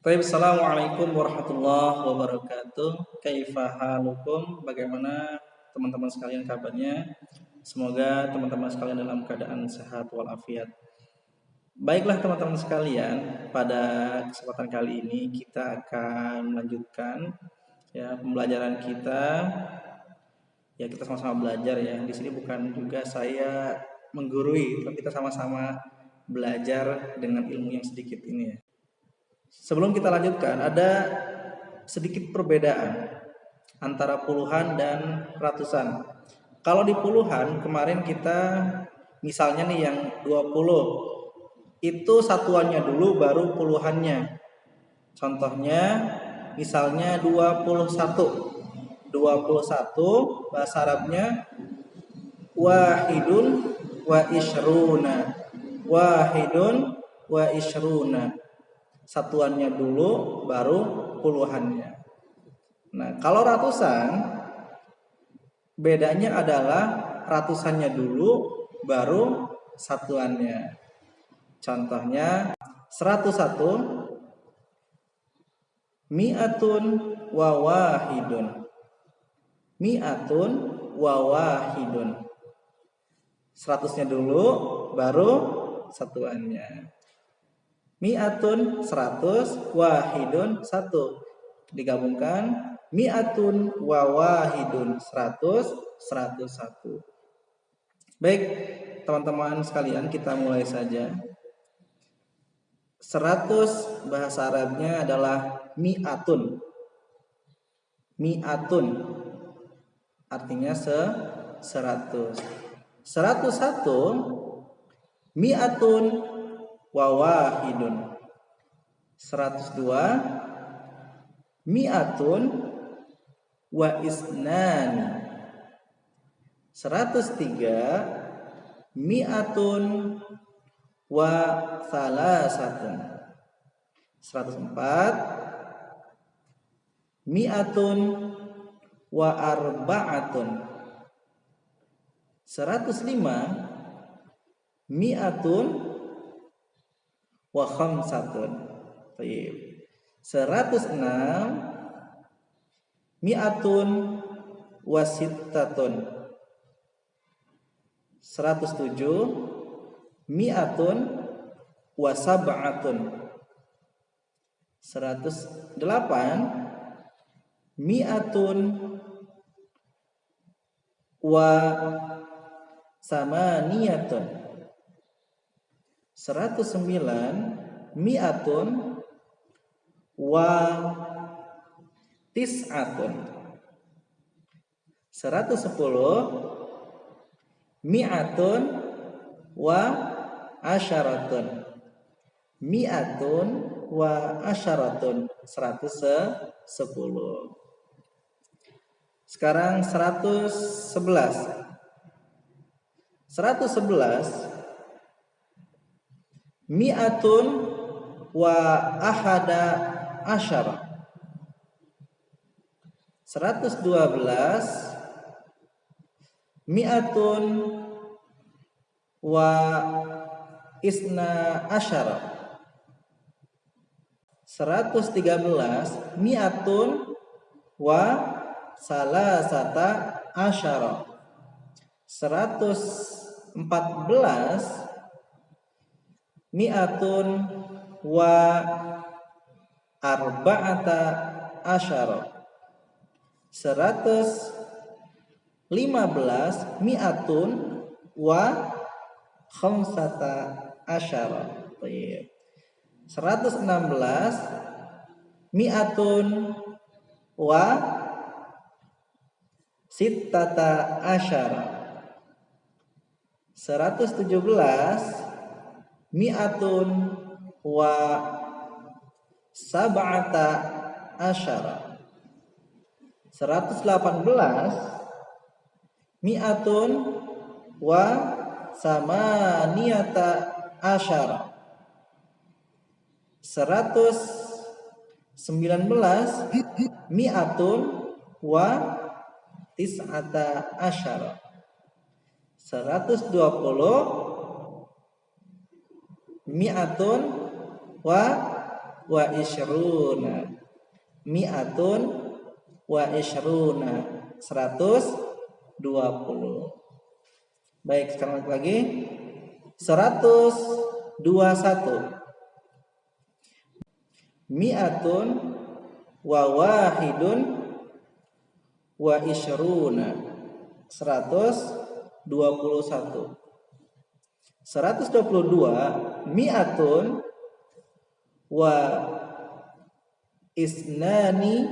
Baik, Assalamualaikum warahmatullahi wabarakatuh. Kaifahalukum? Bagaimana teman-teman sekalian kabarnya? Semoga teman-teman sekalian dalam keadaan sehat walafiat. Baiklah teman-teman sekalian, pada kesempatan kali ini kita akan melanjutkan ya pembelajaran kita. Ya kita sama-sama belajar ya. Di sini bukan juga saya menggurui, tapi kita sama-sama belajar dengan ilmu yang sedikit ini ya. Sebelum kita lanjutkan, ada sedikit perbedaan antara puluhan dan ratusan. Kalau di puluhan, kemarin kita misalnya nih yang 20, itu satuannya dulu baru puluhannya. Contohnya misalnya 21. 21 bahasa Arabnya wahidun wa ishruna. Wahidun wa ishruna satuannya dulu baru puluhannya. Nah, kalau ratusan bedanya adalah ratusannya dulu baru satuannya. Contohnya 101 mi'atun wa wahidun. Mi'atun wa wahidun. Seratusnya dulu baru satuannya. Mi'atun 100 wahidun 1 digabungkan mi'atun wa wahidun 100 101 Baik teman-teman sekalian kita mulai saja. 100 bahasa Arabnya adalah mi'atun. Mi'atun. Artinya se 100 101 mi'atun wa wahidun 102 mi'atun. Wa isnani. 103 mi'atun. Wa salasatun. 104 mi'atun. Wa arba'atun. 105 mi'atun wa khamsatun. Baik. 106 mi'atun wa sittatun. 107 mi'atun wa sab'atun. 108 mi'atun wa samaniyatun 109 mi'atun wa tis'atun. 110 mi'atun wa asyaratun. mi'atun wa asyaratun. 110 sekarang 111 111 mi'atun wa ahada asyara. 112 mi'atun wa isna asyara. 113 mi'atun wa salasata asyara. 114 mi'atun wa arba'ata asyara. Seratus lima belas mi'atun wa khamsata asyara. Seratus enam belas mi'atun wa sittata asyara. Seratus tujuh belas mi'atun wa sab'ata asyara. 118 mi'atun wa samaniyata asyara. 119 mi'atun wa tis'ata asyara. 120 mi'atun wa wa isyruna mi'atun wa isyruna 120 baik sekarang lagi. 121 mi'atun wa wahidun wa isyruna 121 122 mi'atun wa isnani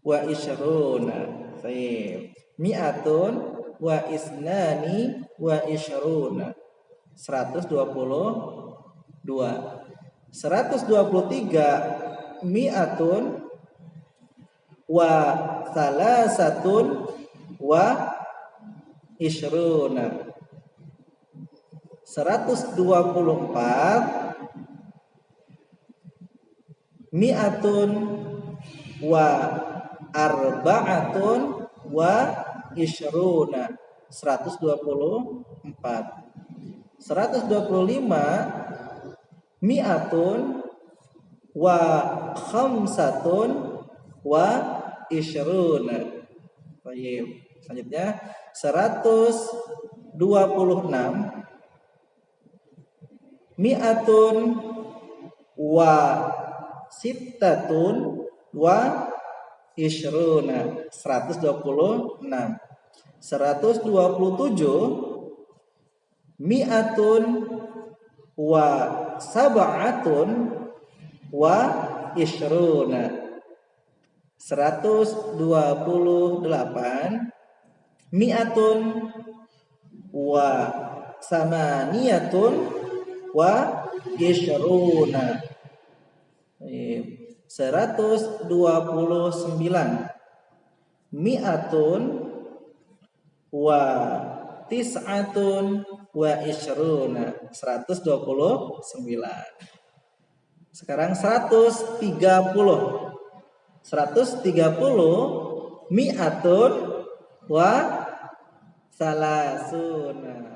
wa isyruna Baik. Mi'atun wa isnani wa isyruna 122 123 mi'atun wa salasatun wa isyruna 124 mi'atun wa arba'atun wa isyruna 124 125 mi'atun wa khamsatun wa isyruna Baik. Selanjutnya 126 mi'atun wa sittatun wa isyruna 126 127 mi'atun wa sab'atun wa isyruna 128 mi'atun wa samaniyatun wa isyruna. 129 mi'atun wa tis'atun wa isyruna 129 sekarang 130 130 mi'atun wa salasuna